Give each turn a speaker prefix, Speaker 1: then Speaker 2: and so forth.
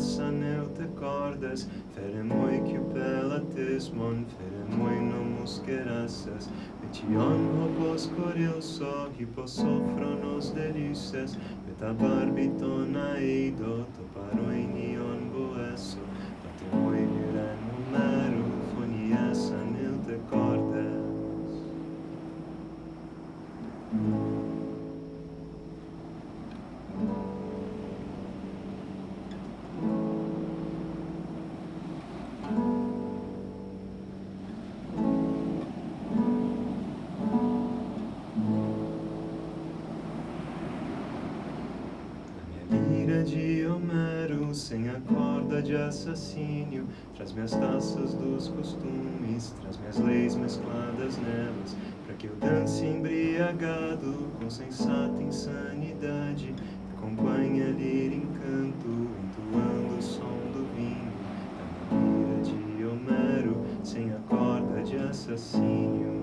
Speaker 1: passano il te cordes Feremoi que pelates mon Feremoi no muscerasses Metion hopos coril so Hiposofronos delices Metabarbiton aido Toparoinion de Homero, sem a corda de assassínio, traz minhas taças dos costumes, traz minhas leis mescladas nelas, para que eu dance embriagado, com sensata insanidade, acompanhe a lira encanto, entoando o som do vinho, da de Homero, sem a corda de assassínio.